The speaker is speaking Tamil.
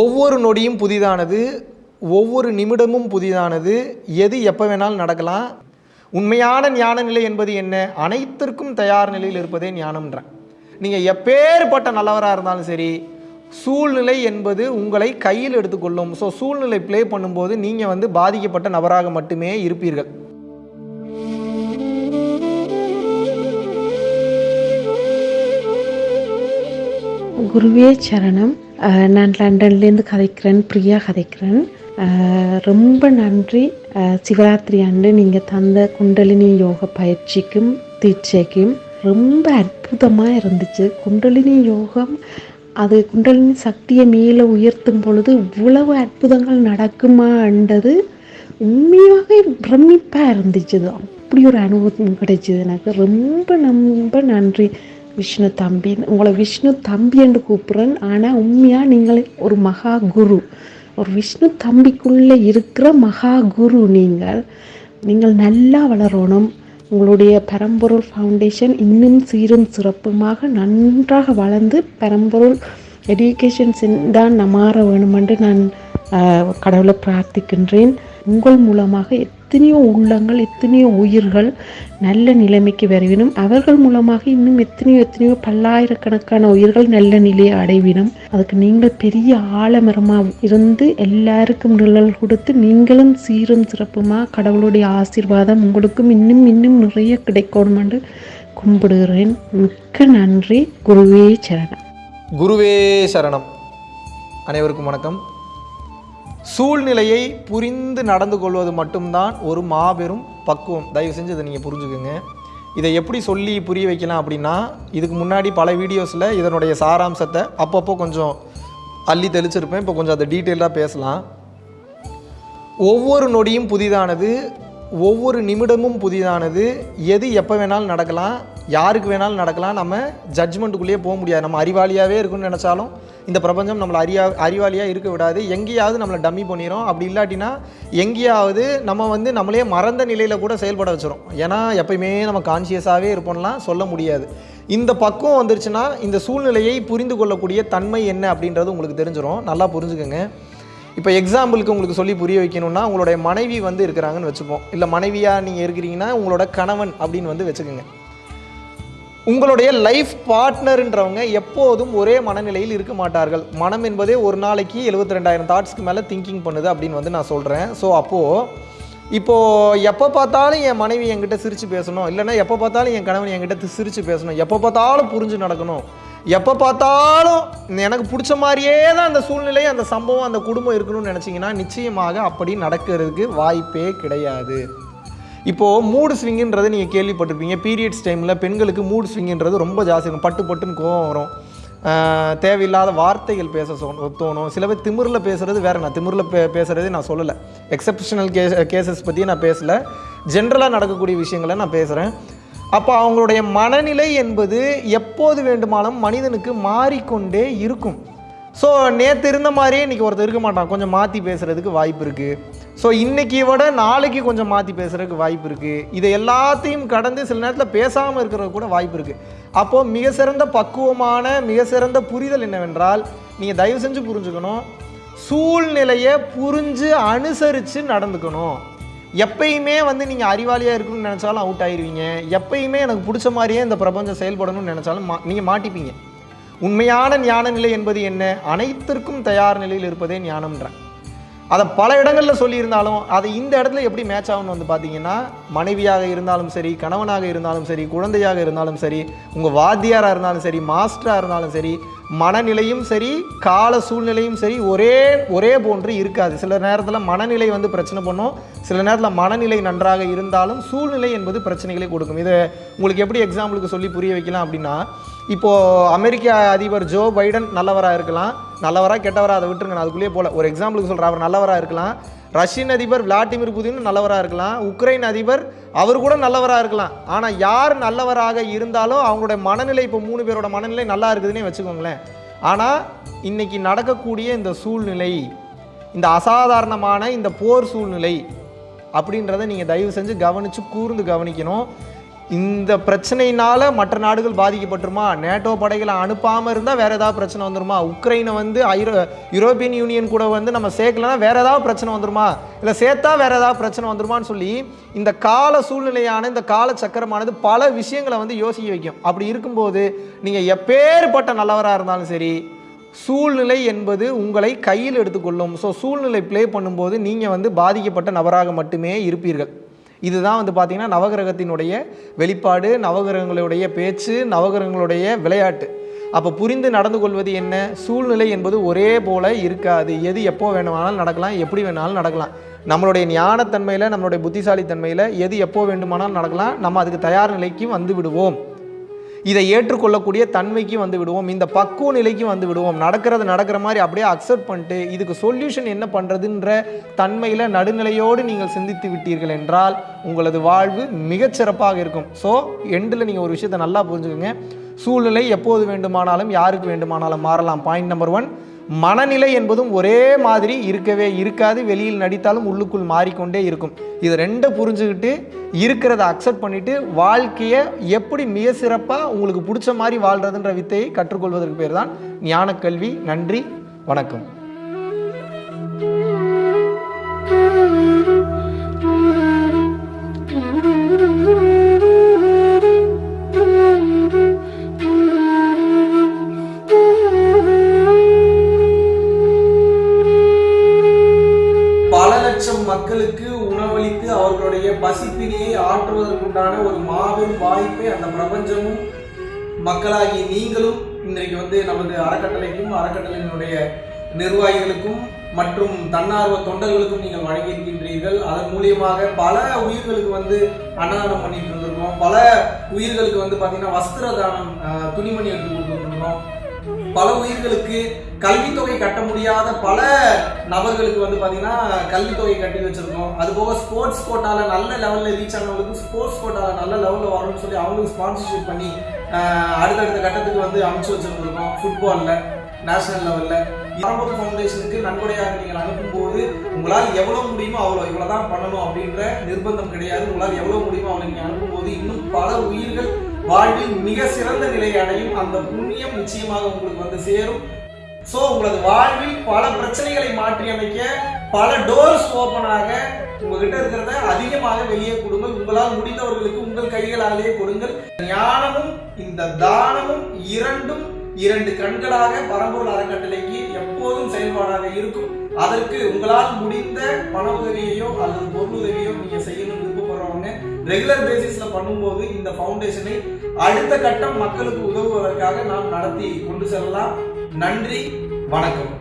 ஒவ்வொரு நொடியும் புதிதானது ஒவ்வொரு நிமிடமும் புதிதானது எது எப்போ வேணாலும் நடக்கலாம். உண்மையான ஞான நிலை என்பது என்ன? அனைத்திற்கும் தயார் நிலையில் இருப்பதே ஞானம்ன்றேன். நீங்கள் எப்பேற்பட்ட நல்லவராக இருந்தாலும் சரி சூழ்நிலை என்பது உங்களை கையில் எடுத்துக்கொள்ளும். ஸோ சூழ்நிலை ப்ளே பண்ணும்போது நீங்கள் வந்து பாதிக்கப்பட்ட நபராக மட்டுமே இருப்பீர்கள். குருவே சரணம். நான் லண்டன்லேருந்து கதைக்கிறேன் பிரியா கதைக்கிறேன். ரொம்ப நன்றி. சிவராத்திரி அன்று நீங்கள் தந்த குண்டலினி யோக பயிற்சிக்கும் தீட்சைக்கும் ரொம்ப அற்புதமாக இருந்துச்சு. குண்டலினி யோகம் அது குண்டலினி சக்தியை மேலே உயர்த்தும் பொழுது இவ்வளவு அற்புதங்கள் நடக்குமான்றது உண்மையாகவே பிரமிப்பாக இருந்துச்சு. அப்படி ஒரு அனுபவம் கிடைச்சிது எனக்கு. ரொம்ப ரொம்ப நன்றி. விஷ்ணு தம்பி உங்களை விஷ்ணு தம்பி என்று கூப்பிட்றேன். ஆனால் உண்மையாக நீங்கள் ஒரு மகா குரு ஒரு விஷ்ணு தம்பிக்குள்ளே இருக்கிற மகா குரு நீங்கள். நீங்கள் நல்லா வளரணும். உங்களுடைய பரம்பொருள் ஃபவுண்டேஷன் இன்னும் சீரும் சிறப்புமாக நன்றாக வளர்ந்து பரம்பொருள் எஜுகேஷன் தான் மாற வேணுமென்று நான் கடவுளை பிரார்த்திக்கின்றேன். உங்கள் மூலமாக எத்தனையோ உள்ளங்கள் எத்தனையோ உயிர்கள் நல்ல நிலைமைக்கு வரவினும் அவர்கள் மூலமாக இன்னும் எத்தனையோ எத்தனையோ பல்லாயிரக்கணக்கான உயிர்கள் நல்ல நிலையை அடைவினும் அதுக்கு நீங்கள் பெரிய ஆலமரமாக இருந்து எல்லாருக்கும் நிழல் கொடுத்து நீங்களும் சீரும் சிறப்புமாக கடவுளுடைய ஆசீர்வாதம் உங்களுக்கும் இன்னும் இன்னும் நிறைய கிடைக்கணும் என்று கும்பிடுகிறேன். மிக்க நன்றி. குருவே சரணம். குருவே சரணம். அனைவருக்கும் வணக்கம். சூழ்நிலையை புரிந்து நடந்து கொள்வது மட்டும்தான் ஒரு மாபெரும் பக்குவம். தயவு செஞ்சு இதை நீங்கள் புரிஞ்சுக்கோங்க. இதை எப்படி சொல்லி புரிய வைக்கலாம் அப்படின்னா இதுக்கு முன்னாடி பல வீடியோஸில் இதனுடைய சாராம்சத்தை அப்பப்போ கொஞ்சம் அள்ளி தெளிச்சிருப்பேன். இப்போ கொஞ்சம் அதை டீட்டெயிலாக பேசலாம். ஒவ்வொரு நொடியும் புதிதானது. ஒவ்வொரு நிமிடமும் புதிதானது. எது எப்போ வேணாலும் நடக்கலாம். யாருக்கு வேணாலும் நடக்கலாம். நம்ம ஜட்ஜ்மெண்ட்டுக்குள்ளேயே போக முடியாது. நம்ம அறிவாளியாகவே இருக்குன்னு நினச்சாலும் இந்த பிரபஞ்சம் நம்மளை அறியா அறிவாளியாக இருக்க விடாது. எங்கேயாவது நம்மளை டம்மி பண்ணிடும் அப்படி இல்லாட்டினா எங்கேயாவது நம்ம வந்து நம்மளே மறந்த நிலையில் கூட செயல்பட வச்சிரும். ஏன்னா எப்பயுமே நம்ம கான்சியஸாகவே இருப்போம்லாம் சொல்ல முடியாது. இந்த பக்குவம் வந்துருச்சுன்னா இந்த சூழ்நிலையை புரிந்து கொள்ளக்கூடிய தன்மை என்ன அப்படின்றது உங்களுக்கு தெரிஞ்சிடும் நல்லா புரிஞ்சுக்கோங்க. இப்போ எக்ஸாம்பிளுக்கு உங்களுக்கு சொல்லி புரிய வைக்கணும்னா உங்களுடைய மனைவி வந்து இருக்கிறாங்கன்னு வச்சுப்போம். இல்லை மனைவியாக நீங்கள் இருக்கிறீங்கன்னா உங்களோட கணவன் அப்படின்னு வந்து வச்சுக்கோங்க. உங்களுடைய லைஃப் பார்ட்னர்ன்றவங்க எப்போதும் ஒரே மனநிலையில் இருக்க மாட்டார்கள். மனம் என்பதே ஒரு நாளைக்கு எழுபத்தி ரெண்டாயிரம் தாட்ஸ்க்கு மேலே திங்கிங் பண்ணுது அப்படின்னு வந்து நான் சொல்கிறேன் ஸோ அப்போது இப்போது எப்போ பார்த்தாலும் என் மனைவி என்கிட்ட சிரித்து பேசணும். இல்லைன்னா எப்போ பார்த்தாலும் என் கணவன் என்கிட்ட சிரித்து பேசணும். எப்போ பார்த்தாலும் புரிஞ்சு நடக்கணும். எப்போ பார்த்தாலும் எனக்கு பிடிச்ச மாதிரியே தான் அந்த சூழ்நிலை அந்த சம்பவம் அந்த குடும்பம் இருக்கணும்னு நினச்சிங்கன்னா நிச்சயமாக அப்படி நடக்கிறதுக்கு வாய்ப்பே கிடையாது. இப்போது மூடு ஸ்விங்குன்றது நீங்கள் கேள்விப்பட்டிருப்பீங்க. பீரியட்ஸ் டைமில் பெண்களுக்கு மூடு ஸ்விங்குன்றது ரொம்ப ஜாஸ்தி இருக்கும். பட்டு பட்டுன்னு கோவம் வரும். தேவையில்லாத வார்த்தைகள் பேச தோணும். சில பேர் திமிரில் பேசுகிறது வேறு. நான் திமிரில் பே பேசுகிறதே நான் சொல்லலை. எக்ஸப்ஷனல் கேஸ் கேசஸ் பற்றி நான் பேசலை. ஜென்ரலாக நடக்கக்கூடிய விஷயங்களை நான் பேசுகிறேன் அப்போ அவங்களுடைய மனநிலை என்பது எப்போது வேண்டுமானாலும் மனிதனுக்கு மாறிக்கொண்டே இருக்கும். ஸோ நேற்று இருந்த மாதிரியே இன்றைக்கி ஒருத்தர் இருக்க மாட்டான். கொஞ்சம் மாற்றி பேசுகிறதுக்கு வாய்ப்பு இருக்குது ஸோ இன்றைக்கி விட நாளைக்கு கொஞ்சம் மாற்றி பேசுகிறதுக்கு வாய்ப்பு இருக்குது இதை எல்லாத்தையும் கடந்து சில நேரத்தில் பேசாமல் இருக்கிறது கூட வாய்ப்பு இருக்குது அப்போது மிக சிறந்த பக்குவமான மிக சிறந்த புரிதல் என்னவென்றால் நீங்கள் தயவு செஞ்சு புரிஞ்சுக்கணும். சூழ்நிலையை புரிஞ்சு அனுசரித்து நடந்துக்கணும். எப்பயுமே வந்து நீங்கள் அறிவாளியாக இருக்கணும்னு நினச்சாலும் அவுட் ஆயிடுவீங்க எப்பயுமே எனக்கு பிடிச்ச மாதிரியே இந்த பிரபஞ்சம் செயல்படணும்னு நினச்சாலும் மா நீங்கள் மாட்டிப்பீங்க. உண்மையான ஞான நிலை என்பது என்ன? அனைத்திற்கும் தயார் நிலையில் இருப்பதே ஞானம்ன்றேன். அதை பல இடங்களில் சொல்லியிருந்தாலும் அது இந்த இடத்துல எப்படி மேட்ச் ஆகும்னு வந்து பார்த்தீங்கன்னா மனைவியாக இருந்தாலும் சரி கணவனாக இருந்தாலும் சரி குழந்தையாக இருந்தாலும் சரி உங்கள் வாத்தியாராக இருந்தாலும் சரி மாஸ்டராக இருந்தாலும் சரி மனநிலையும் சரி கால சூழ்நிலையும் சரி ஒரே ஒரே போன்று இருக்காது. சில நேரத்தில் மனநிலை வந்து பிரச்சனை பண்ணும். சில நேரத்தில் மனநிலை நன்றாக இருந்தாலும் சூழ்நிலை என்பது பிரச்சனைகளை கொடுக்கும். இதை உங்களுக்கு எப்படி எக்ஸாம்பிளுக்கு சொல்லி புரிய வைக்கலாம் அப்படின்னா இப்போது அமெரிக்க அதிபர் ஜோ பைடன் நல்லவராக இருக்கலாம். நல்லவராக கெட்டவராக அதை விட்டுருங்க நான் அதுக்குள்ளேயே போகல. ஒரு எக்ஸாம்பிளுக்கு சொல்கிறேன் அவர் நல்லவராக இருக்கலாம். ரஷ்யன் அதிபர் விளாடிமிர் புதின் நல்லவராக இருக்கலாம். உக்ரைன் அதிபர் அவர் கூட நல்லவராக இருக்கலாம். ஆனால் யார் நல்லவராக இருந்தாலும் அவங்களுடைய மனநிலை இப்போ மூணு பேரோட மனநிலை நல்லா இருக்குதுன்னே வச்சுக்கோங்களேன். ஆனால் இன்றைக்கி நடக்கக்கூடிய இந்த சூழ்நிலை இந்த அசாதாரணமான இந்த போர் சூழ்நிலை அப்படின்றத நீங்கள் தயவு செஞ்சு கவனித்து கூர்ந்து கவனிக்கணும். இந்த பிரச்சனையினால் மற்ற நாடுகள் பாதிக்கப்பட்டுருமா? நேட்டோ படைகளை அனுப்பாமல் இருந்தால் வேறு ஏதாவது பிரச்சனை வந்துருமா? உக்ரைனை வந்து ஐரோ யூரோப்பியன் யூனியன் கூட வந்து நம்ம சேர்க்கலன்னா வேறு ஏதாவது பிரச்சனை வந்துருமா? இல்லை சேர்த்தா வேறு ஏதாவது பிரச்சனை வந்துருமான்னு சொல்லி இந்த கால சூழ்நிலையான இந்த கால சக்கரமானது பல விஷயங்களை வந்து யோசிக்க வைக்கும். அப்படி இருக்கும்போது நீங்கள் எப்பேற்பட்ட நல்லவராக இருந்தாலும் சரி சூழ்நிலை என்பது உங்களை கையில் எடுத்துக்கொள்ளும். ஸோ சூழ்நிலை ப்ளே பண்ணும்போது நீங்கள் வந்து பாதிக்கப்பட்ட நபராக மட்டுமே இருப்பீர்கள். இதுதான் வந்து பார்த்திங்கன்னா நவகிரகத்தினுடைய வெளிப்பாடு நவகிரகங்களுடைய பேச்சு நவகிரகங்களுடைய விளையாட்டு. அப்போ புரிந்து நடந்து கொள்வது என்ன? சூழ்நிலை என்பது ஒரே போல இருக்காது. எது எப்போ வேணுமானாலும் நடக்கலாம் எப்படி வேணாலும் நடக்கலாம். நம்மளுடைய ஞானத்தன்மையில் நம்மளுடைய புத்திசாலித்தன்மையில் எது எப்போ வேண்டுமானாலும் நடக்கலாம். நம்ம அதுக்கு தயார் நிலைக்கு வந்து விடுவோம். இதை ஏற்றுக்கொள்ளக்கூடிய தன்மைக்கு வந்து விடுவோம். இந்த பக்குவ நிலைக்கு வந்து விடுவோம். நடக்கிறது நடக்கிற மாதிரி அப்படியே அக்செப்ட் பண்ணிட்டு இதுக்கு சொல்யூஷன் என்ன பண்ணுறதுன்ற தன்மையில் நடுநிலையோடு நீங்கள் சிந்தித்து விட்டீர்கள் என்றால் உங்களது வாழ்வு மிகச்சிறப்பாக இருக்கும். ஸோ எண்டில் நீங்கள் ஒரு விஷயத்தை நல்லா புரிஞ்சுக்கோங்க. சூழ்நிலை எப்போது வேண்டுமானாலும் யாருக்கு வேண்டுமானாலும் மாறலாம். பாயிண்ட் நம்பர் ஒன் மனநிலை என்பதும் ஒரே மாதிரி இருக்கவே இருக்காது. வெளியில் நடித்தாலும் உள்ளுக்குள் மாறிக்கொண்டே இருக்கும். இது ரெண்டை புரிஞ்சுக்கிட்டு இருக்கிறத அக்செப்ட் பண்ணிட்டு வாழ்க்கையை எப்படி மிக சிறப்பாக உங்களுக்கு பிடிச்ச மாதிரி வாழ்றதுன்ற வித்தையை கற்றுக்கொள்வதற்கு பேர் தான் ஞானக்கல்வி. நன்றி. வணக்கம். லட்சம் மக்களுக்கு உணவளித்து அவர்களுடைய பசிப்பினியை ஆற்றுவதற்குண்டான ஒரு மாபெரும் வாய்ப்பை அந்த பிரபஞ்சமும் மக்களாகிய நீங்களும் இன்றைக்கு வந்து நமது அறக்கட்டளைக்கும் அறக்கட்டளையினுடைய நிர்வாகிகளுக்கும் மற்றும் தன்னார்வ தொண்டர்களுக்கும் நீங்கள் வழங்கியிருக்கின்றீர்கள். அதன் மூலியமாக பல உயிர்களுக்கு வந்து அன்னதானம் பண்ணிட்டு இருந்திருக்கோம் பல உயிர்களுக்கு வந்து பார்த்தீங்கன்னா வஸ்திர தானம் துணிமணி எடுத்து கொடுத்துருக்கோம் பல உயிர்களுக்கு கல்வித்தொகை கட்ட முடியாத பல நபர்களுக்கு வந்து பார்த்தீங்கன்னா கல்வித்தொகை கட்டி வச்சுருக்கோம். அது போக ஸ்போர்ட்ஸ் கோட்டாவில் நல்ல லெவலில் ரீச் ஆனவங்களுக்கு ஸ்போர்ட்ஸ் கோட்டாவில் நல்ல லெவலில் வரணும்னு சொல்லி அவங்களுக்கு ஸ்பான்சர்ஷிப் பண்ணி அடுத்தடுத்த கட்டத்துக்கு வந்து அமைச்சு வச்சுருந்துருக்கோம் ஃபுட்பாலில் நேஷனல் லெவலில் பரம்பரை ஃபவுண்டேஷனுக்கு நன்கொடையாக நீங்கள் அனுப்பும்போது உங்களால் எவ்வளோ முடியுமோ அவ்வளோ இவ்வளோ தான் பண்ணணும் அப்படின்ற நிர்பந்தம் கிடையாது. உங்களால் எவ்வளோ முடியுமோ அவ்வளோ நீங்கள் அனுப்பும்போது இன்னும் பல உயிர்கள் வாழ்வில் மிக சிறந்த நிலையை அடையும் அந்த புண்ணியம் நிச்சயமாக உங்களுக்கு வந்து சேரும். ஸோ உங்களது வாழ்வில் பல பிரச்சனைகளை மாற்றி அமைக்க பல டோர்ஸ் ஓப்பன் ஆக உங்ககிட்ட இருக்கிறத அதிகமாக வெளியே கொடுங்கள். உங்களால் முடிந்தவர்களுக்கு உங்கள் கைகளாலேயே கொடுங்கள். ஞானமும் இந்த தானமும் இரண்டும் இரண்டு கண்களாக பரம்பூர் அறக்கட்டளைக்கு எப்போதும் செயல்பாடாக இருக்கும். அதற்கு உங்களால் முடிந்த பண உதவியையோ அல்லது பொருள் உதவியோ நீங்க செய்யணும்னு ரெகுலர் பேசிஸ்ல பண்ணும்போது இந்த ஃபவுண்டேஷனை அடுத்த கட்டம் மக்களுக்கு உதவுவதற்காக நாம் நடத்தி கொண்டு செல்லலாம். நன்றி வணக்கம்.